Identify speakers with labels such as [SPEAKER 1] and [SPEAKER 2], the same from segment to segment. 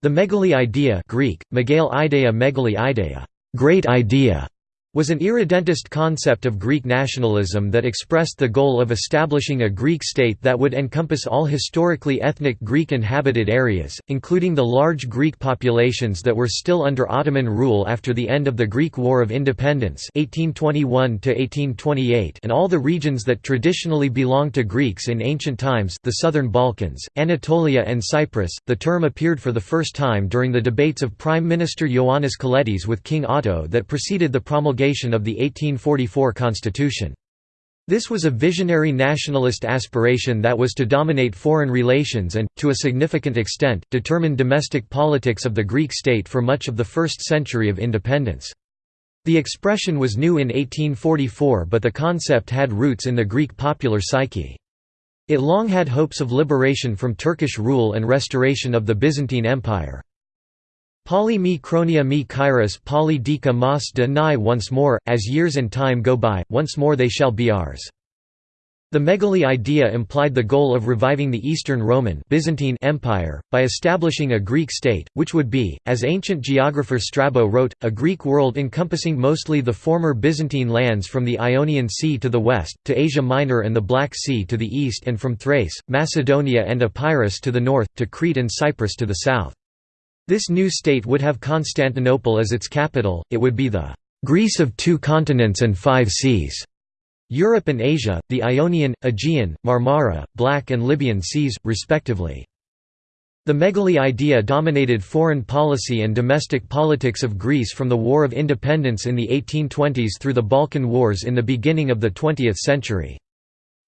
[SPEAKER 1] The megali idea Greek, megale idea megali idea, great idea, was an irredentist concept of Greek nationalism that expressed the goal of establishing a Greek state that would encompass all historically ethnic Greek inhabited areas, including the large Greek populations that were still under Ottoman rule after the end of the Greek War of Independence 1821 and all the regions that traditionally belonged to Greeks in ancient times the southern Balkans, Anatolia and Cyprus. The term appeared for the first time during the debates of Prime Minister Ioannis Kolettis with King Otto that preceded the promulgation of the 1844 constitution. This was a visionary nationalist aspiration that was to dominate foreign relations and, to a significant extent, determine domestic politics of the Greek state for much of the first century of independence. The expression was new in 1844 but the concept had roots in the Greek popular psyche. It long had hopes of liberation from Turkish rule and restoration of the Byzantine Empire. Chronia mi kairos Pali dika mas de nai once more, as years and time go by, once more they shall be ours. The Megali idea implied the goal of reviving the Eastern Roman Byzantine Empire, by establishing a Greek state, which would be, as ancient geographer Strabo wrote, a Greek world encompassing mostly the former Byzantine lands from the Ionian Sea to the west, to Asia Minor and the Black Sea to the east and from Thrace, Macedonia and Epirus to the north, to Crete and Cyprus to the south. This new state would have Constantinople as its capital, it would be the Greece of two continents and five seas. Europe and Asia, the Ionian, Aegean, Marmara, Black and Libyan seas, respectively. The Megali idea dominated foreign policy and domestic politics of Greece from the War of Independence in the 1820s through the Balkan Wars in the beginning of the 20th century.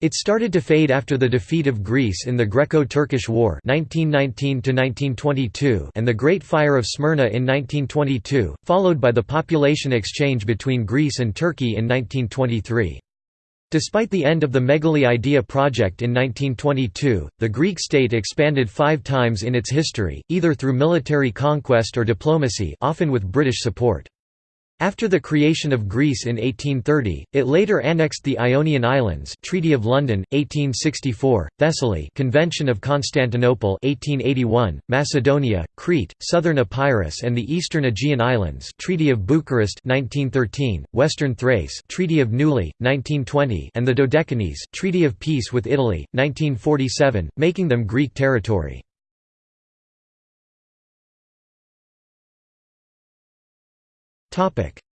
[SPEAKER 1] It started to fade after the defeat of Greece in the Greco-Turkish War 1919 and the Great Fire of Smyrna in 1922, followed by the population exchange between Greece and Turkey in 1923. Despite the end of the Megali Idea project in 1922, the Greek state expanded five times in its history, either through military conquest or diplomacy often with British support. After the creation of Greece in 1830, it later annexed the Ionian Islands Treaty of London, 1864, Thessaly Convention of Constantinople 1881, Macedonia, Crete, southern Epirus and the eastern Aegean Islands Treaty of Bucharest 1913, western Thrace Treaty of Neuilly, 1920 and the Dodecanese Treaty of Peace with Italy, 1947, making them Greek territory.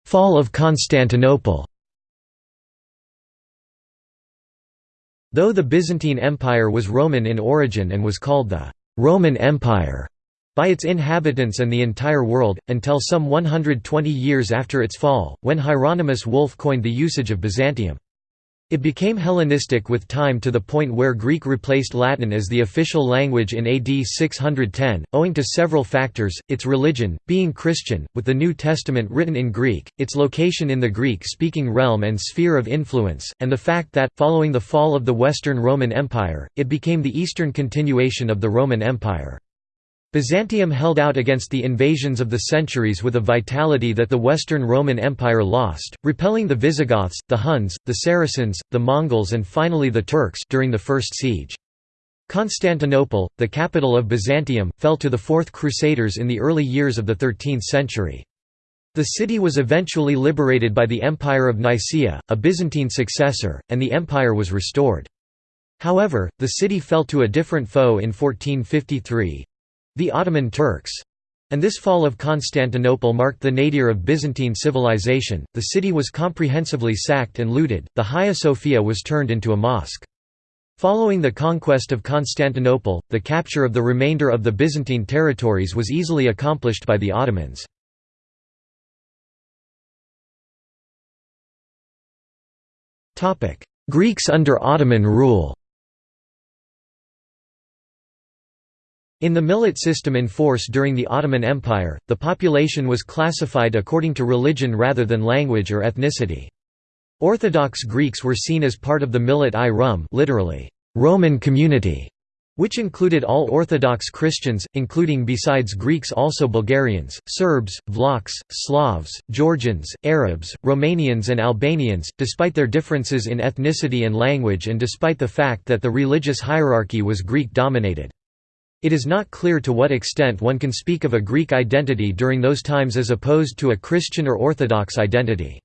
[SPEAKER 1] Fall of Constantinople Though the Byzantine Empire was Roman in origin and was called the «Roman Empire» by its inhabitants and the entire world, until some 120 years after its fall, when Hieronymus Wolff coined the usage of Byzantium. It became Hellenistic with time to the point where Greek replaced Latin as the official language in AD 610, owing to several factors, its religion, being Christian, with the New Testament written in Greek, its location in the Greek-speaking realm and sphere of influence, and the fact that, following the fall of the Western Roman Empire, it became the eastern continuation of the Roman Empire. Byzantium held out against the invasions of the centuries with a vitality that the Western Roman Empire lost, repelling the Visigoths, the Huns, the Saracens, the Mongols and finally the Turks during the First Siege. Constantinople, the capital of Byzantium, fell to the Fourth Crusaders in the early years of the 13th century. The city was eventually liberated by the Empire of Nicaea, a Byzantine successor, and the empire was restored. However, the city fell to a different foe in 1453, the Ottoman Turks. And this fall of Constantinople marked the nadir of Byzantine civilization. The city was comprehensively sacked and looted, the Hagia Sophia was turned into a mosque. Following the conquest of Constantinople, the capture of the remainder of the Byzantine territories was easily accomplished by the Ottomans. Greeks under Ottoman rule In the millet system in force during the Ottoman Empire, the population was classified according to religion rather than language or ethnicity. Orthodox Greeks were seen as part of the millet i rum literally, Roman community, which included all Orthodox Christians, including besides Greeks also Bulgarians, Serbs, Vlachs, Slavs, Georgians, Arabs, Romanians and Albanians, despite their differences in ethnicity and language and despite the fact that the religious hierarchy was Greek-dominated. It is not clear to what extent one can speak of a Greek identity during those times as opposed to a Christian or Orthodox identity.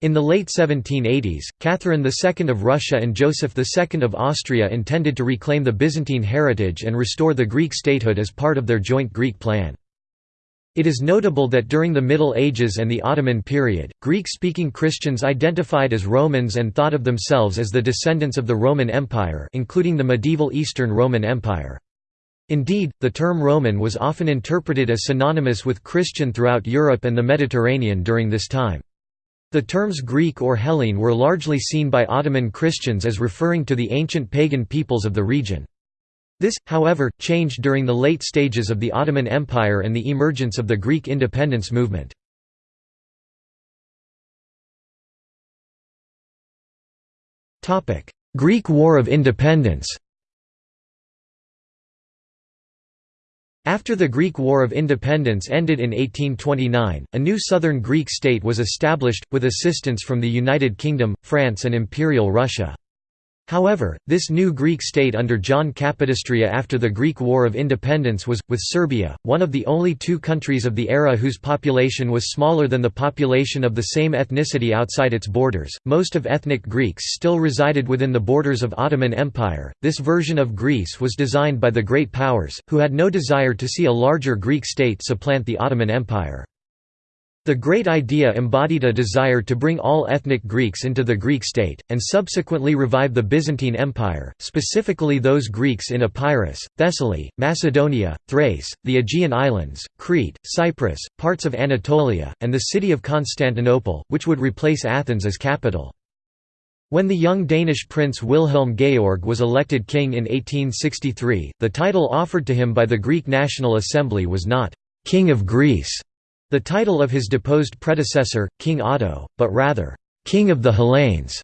[SPEAKER 1] In the late 1780s, Catherine II of Russia and Joseph II of Austria intended to reclaim the Byzantine heritage and restore the Greek statehood as part of their joint Greek plan. It is notable that during the Middle Ages and the Ottoman period, Greek-speaking Christians identified as Romans and thought of themselves as the descendants of the Roman Empire including the medieval Eastern Roman Empire. Indeed, the term Roman was often interpreted as synonymous with Christian throughout Europe and the Mediterranean during this time. The terms Greek or Hellene were largely seen by Ottoman Christians as referring to the ancient pagan peoples of the region. This, however, changed during the late stages of the Ottoman Empire and the emergence of the Greek independence movement. Greek War of Independence After the Greek War of Independence ended in 1829, a new southern Greek state was established, with assistance from the United Kingdom, France and Imperial Russia. However, this new Greek state under John Kapodistria after the Greek War of Independence was, with Serbia, one of the only two countries of the era whose population was smaller than the population of the same ethnicity outside its borders. Most of ethnic Greeks still resided within the borders of Ottoman Empire. This version of Greece was designed by the Great Powers, who had no desire to see a larger Greek state supplant the Ottoman Empire. The Great Idea embodied a desire to bring all ethnic Greeks into the Greek state, and subsequently revive the Byzantine Empire, specifically those Greeks in Epirus, Thessaly, Macedonia, Thrace, the Aegean Islands, Crete, Cyprus, parts of Anatolia, and the city of Constantinople, which would replace Athens as capital. When the young Danish prince Wilhelm Georg was elected king in 1863, the title offered to him by the Greek National Assembly was not «King of Greece», the title of his deposed predecessor, King Otto, but rather, "'King of the Hellenes'".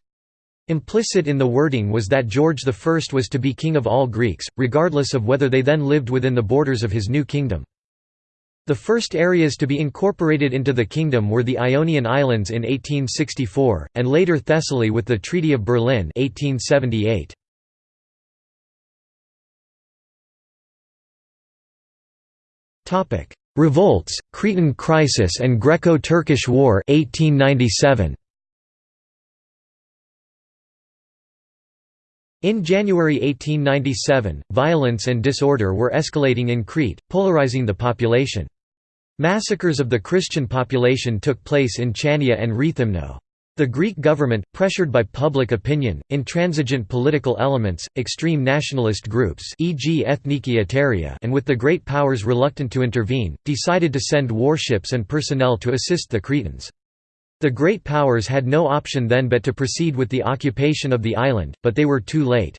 [SPEAKER 1] Implicit in the wording was that George I was to be king of all Greeks, regardless of whether they then lived within the borders of his new kingdom. The first areas to be incorporated into the kingdom were the Ionian Islands in 1864, and later Thessaly with the Treaty of Berlin 1878. Revolts, Cretan Crisis and Greco-Turkish War 1897. In January 1897, violence and disorder were escalating in Crete, polarizing the population. Massacres of the Christian population took place in Chania and Rethymno. The Greek government, pressured by public opinion, intransigent political elements, extreme nationalist groups e.g. Ethniki and with the great powers reluctant to intervene, decided to send warships and personnel to assist the Cretans. The great powers had no option then but to proceed with the occupation of the island, but they were too late.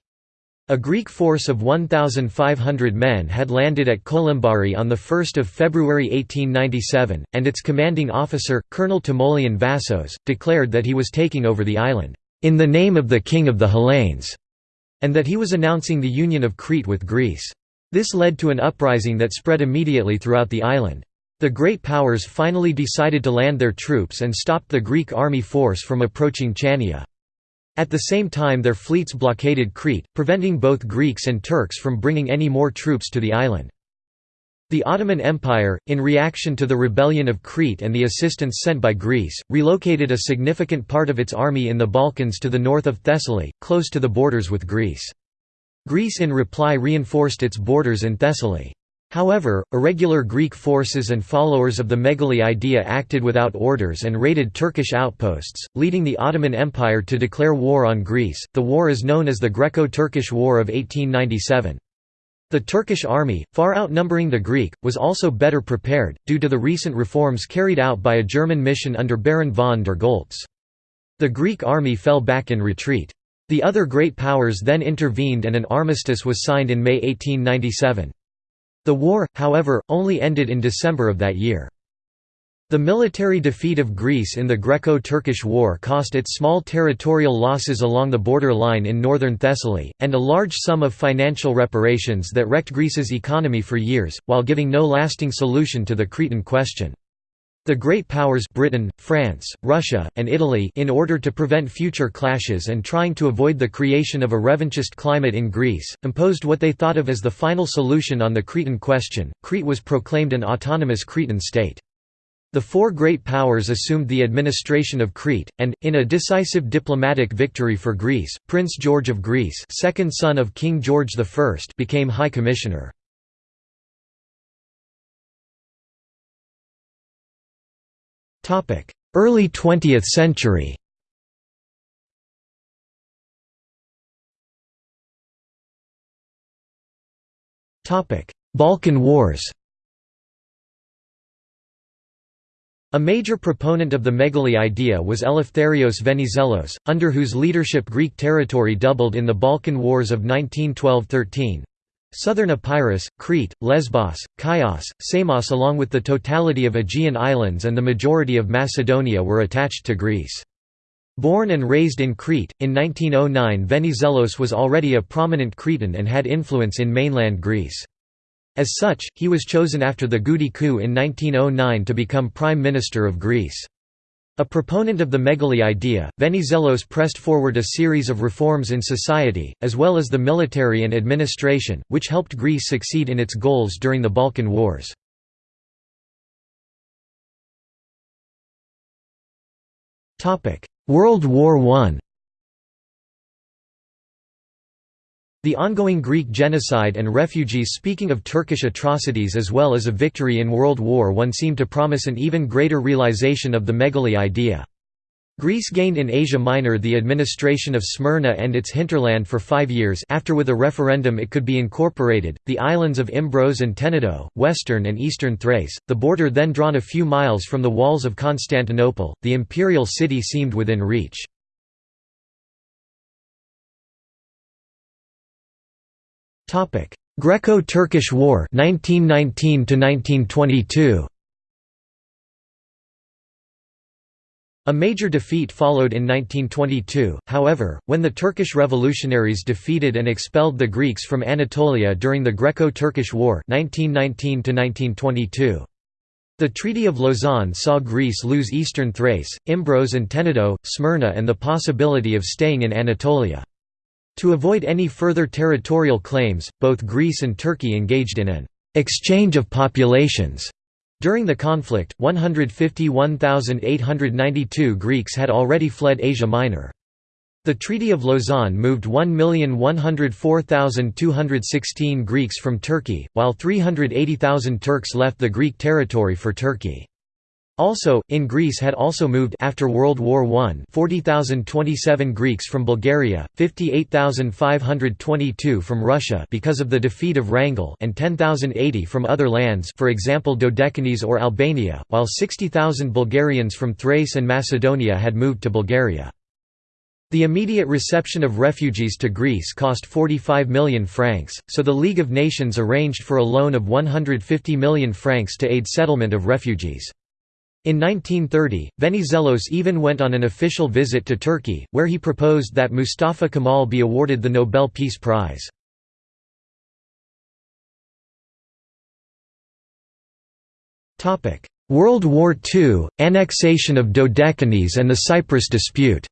[SPEAKER 1] A Greek force of 1,500 men had landed at Kolimbari on 1 February 1897, and its commanding officer, Colonel Timoleon Vassos, declared that he was taking over the island, "...in the name of the King of the Hellenes", and that he was announcing the union of Crete with Greece. This led to an uprising that spread immediately throughout the island. The Great Powers finally decided to land their troops and stopped the Greek army force from approaching Chania. At the same time their fleets blockaded Crete, preventing both Greeks and Turks from bringing any more troops to the island. The Ottoman Empire, in reaction to the rebellion of Crete and the assistance sent by Greece, relocated a significant part of its army in the Balkans to the north of Thessaly, close to the borders with Greece. Greece in reply reinforced its borders in Thessaly. However, irregular Greek forces and followers of the Megali idea acted without orders and raided Turkish outposts, leading the Ottoman Empire to declare war on Greece. The war is known as the Greco-Turkish War of 1897. The Turkish army, far outnumbering the Greek, was also better prepared, due to the recent reforms carried out by a German mission under Baron von der Goltz. The Greek army fell back in retreat. The other great powers then intervened and an armistice was signed in May 1897. The war, however, only ended in December of that year. The military defeat of Greece in the Greco-Turkish War cost it small territorial losses along the border line in northern Thessaly, and a large sum of financial reparations that wrecked Greece's economy for years, while giving no lasting solution to the Cretan question. The great powers Britain, France, Russia, and Italy in order to prevent future clashes and trying to avoid the creation of a revanchist climate in Greece, imposed what they thought of as the final solution on the Cretan question. Crete was proclaimed an autonomous Cretan state. The four great powers assumed the administration of Crete, and, in a decisive diplomatic victory for Greece, Prince George of Greece second son of King George I became High Commissioner. Early 20th century. Balkan Wars. A major proponent of the megali idea was Eleftherios Venizelos, under whose leadership Greek territory doubled in the Balkan Wars of 1912–13. Southern Epirus, Crete, Lesbos, Chios, Samos along with the totality of Aegean islands and the majority of Macedonia were attached to Greece. Born and raised in Crete, in 1909 Venizelos was already a prominent Cretan and had influence in mainland Greece. As such, he was chosen after the Goudi coup in 1909 to become Prime Minister of Greece. A proponent of the megali idea, Venizelos pressed forward a series of reforms in society, as well as the military and administration, which helped Greece succeed in its goals during the Balkan Wars. World War I The ongoing Greek genocide and refugees speaking of Turkish atrocities as well as a victory in World War I seemed to promise an even greater realization of the megali idea. Greece gained in Asia Minor the administration of Smyrna and its hinterland for five years after with a referendum it could be incorporated, the islands of Imbros and Tenedo, western and eastern Thrace, the border then drawn a few miles from the walls of Constantinople, the imperial city seemed within reach. Greco-Turkish War 1919 1922 A major defeat followed in 1922, however, when the Turkish revolutionaries defeated and expelled the Greeks from Anatolia during the Greco-Turkish War 1919 -1922. The Treaty of Lausanne saw Greece lose eastern Thrace, Imbros and Tenedo, Smyrna and the possibility of staying in Anatolia. To avoid any further territorial claims, both Greece and Turkey engaged in an exchange of populations. During the conflict, 151,892 Greeks had already fled Asia Minor. The Treaty of Lausanne moved 1,104,216 Greeks from Turkey, while 380,000 Turks left the Greek territory for Turkey. Also, in Greece had also moved after World War I 40,027 Greeks from Bulgaria, 58,522 from Russia because of the defeat of Wrangel and 10,080 from other lands for example Dodecanese or Albania, while 60,000 Bulgarians from Thrace and Macedonia had moved to Bulgaria. The immediate reception of refugees to Greece cost 45 million francs, so the League of Nations arranged for a loan of 150 million francs to aid settlement of refugees. In 1930, Venizelos even went on an official visit to Turkey, where he proposed that Mustafa Kemal be awarded the Nobel Peace Prize. World War II, annexation of Dodecanese and the Cyprus dispute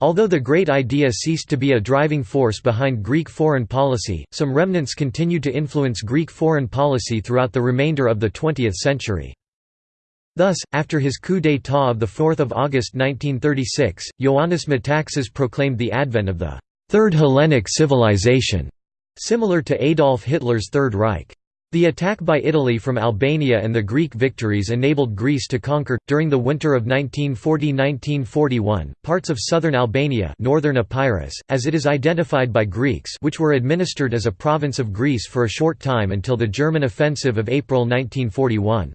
[SPEAKER 1] Although the Great Idea ceased to be a driving force behind Greek foreign policy, some remnants continued to influence Greek foreign policy throughout the remainder of the 20th century. Thus, after his coup d'état of 4 August 1936, Ioannis Metaxas proclaimed the advent of the Third Hellenic Civilization, similar to Adolf Hitler's Third Reich. The attack by Italy from Albania and the Greek victories enabled Greece to conquer, during the winter of 1940–1941, parts of southern Albania northern Epirus, as it is identified by Greeks which were administered as a province of Greece for a short time until the German offensive of April 1941.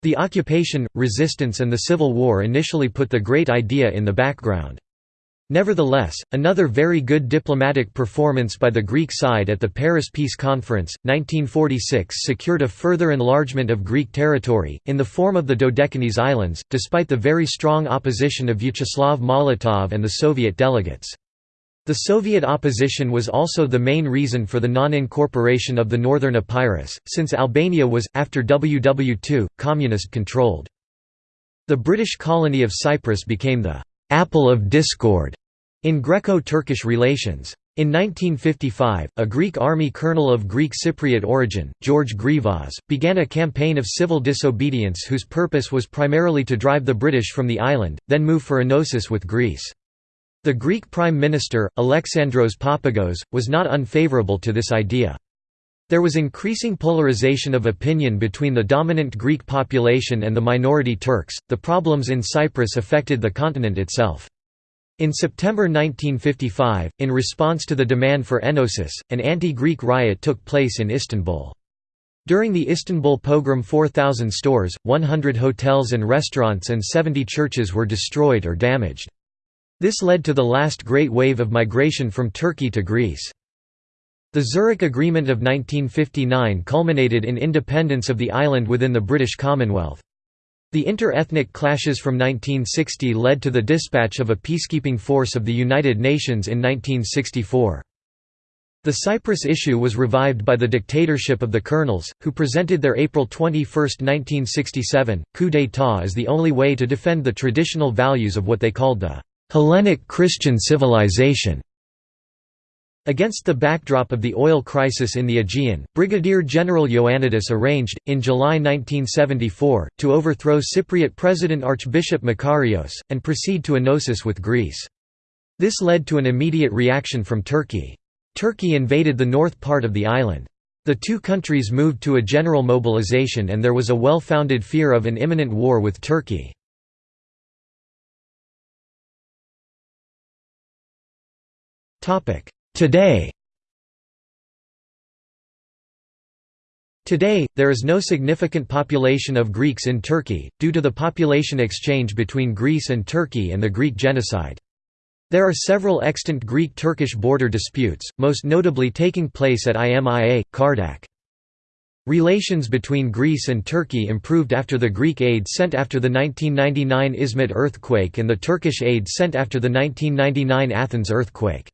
[SPEAKER 1] The occupation, resistance and the civil war initially put the Great Idea in the background. Nevertheless, another very good diplomatic performance by the Greek side at the Paris Peace Conference, 1946 secured a further enlargement of Greek territory, in the form of the Dodecanese Islands, despite the very strong opposition of Vyacheslav Molotov and the Soviet delegates. The Soviet opposition was also the main reason for the non-incorporation of the Northern Epirus, since Albania was, after WW2, communist-controlled. The British colony of Cyprus became the «apple of discord» in Greco-Turkish relations. In 1955, a Greek army colonel of Greek Cypriot origin, George Grivas, began a campaign of civil disobedience whose purpose was primarily to drive the British from the island, then move for enosis with Greece. The Greek Prime Minister, Alexandros Papagos, was not unfavourable to this idea. There was increasing polarization of opinion between the dominant Greek population and the minority Turks. The problems in Cyprus affected the continent itself. In September 1955, in response to the demand for enosis, an anti-Greek riot took place in Istanbul. During the Istanbul pogrom 4,000 stores, 100 hotels and restaurants and 70 churches were destroyed or damaged. This led to the last great wave of migration from Turkey to Greece. The Zurich Agreement of 1959 culminated in independence of the island within the British Commonwealth. The inter-ethnic clashes from 1960 led to the dispatch of a peacekeeping force of the United Nations in 1964. The Cyprus issue was revived by the dictatorship of the colonels, who presented their April 21, 1967, coup d'état as the only way to defend the traditional values of what they called the Hellenic Christian civilization. Against the backdrop of the oil crisis in the Aegean, Brigadier General Ioannidis arranged, in July 1974, to overthrow Cypriot President Archbishop Makarios, and proceed to enosis with Greece. This led to an immediate reaction from Turkey. Turkey invaded the north part of the island. The two countries moved to a general mobilization and there was a well-founded fear of an imminent war with Turkey. Today Today, there is no significant population of Greeks in Turkey, due to the population exchange between Greece and Turkey and the Greek genocide. There are several extant Greek-Turkish border disputes, most notably taking place at Imia, Kardak. Relations between Greece and Turkey improved after the Greek aid sent after the 1999 Izmit earthquake and the Turkish aid sent after the 1999 Athens earthquake.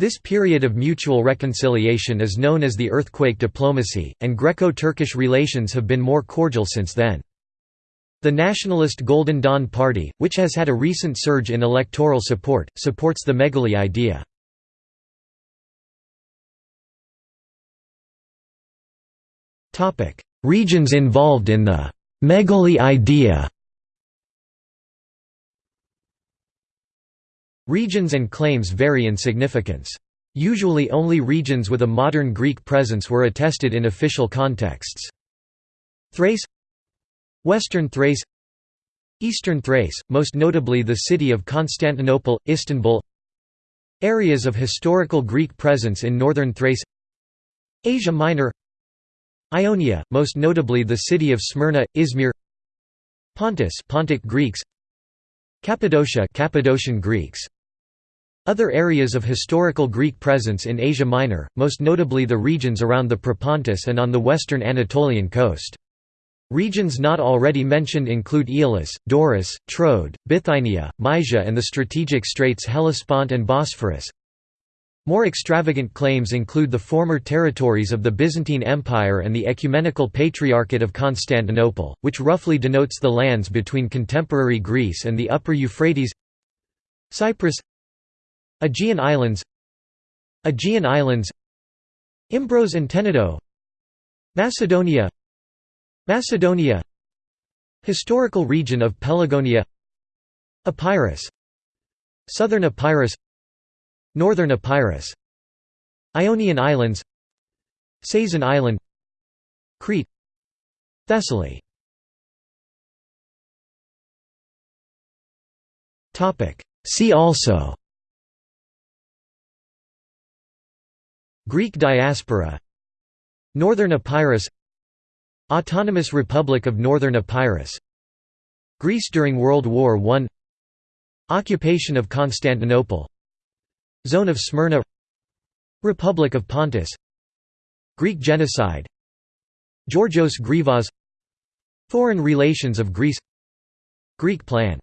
[SPEAKER 1] This period of mutual reconciliation is known as the earthquake diplomacy, and Greco-Turkish relations have been more cordial since then. The nationalist Golden Dawn Party, which has had a recent surge in electoral support, supports the Megali idea. Regions involved in the Megali idea Regions and claims vary in significance. Usually only regions with a modern Greek presence were attested in official contexts. Thrace Western Thrace Eastern Thrace, most notably the city of Constantinople, Istanbul Areas of historical Greek presence in northern Thrace Asia Minor Ionia, most notably the city of Smyrna, Izmir Pontus Pontic Greeks Cappadocia Cappadocian Greeks other areas of historical Greek presence in Asia Minor, most notably the regions around the Propontis and on the western Anatolian coast. Regions not already mentioned include Aeolis, Doris, Troad, Bithynia, Mysia and the strategic straits Hellespont and Bosphorus. More extravagant claims include the former territories of the Byzantine Empire and the Ecumenical Patriarchate of Constantinople, which roughly denotes the lands between contemporary Greece and the upper Euphrates Cyprus Aegean Islands Aegean Islands Imbros and Tenedo Macedonia Macedonia Historical region of Pelagonia Epirus Southern Epirus Northern Epirus Ionian Islands Sazan Island Crete Thessaly. See also. Greek diaspora. Northern Epirus. Autonomous Republic of Northern Epirus. Greece during World War I Occupation of Constantinople Zone of Smyrna Republic of Pontus Greek genocide Georgios Grivas Foreign relations of Greece Greek plan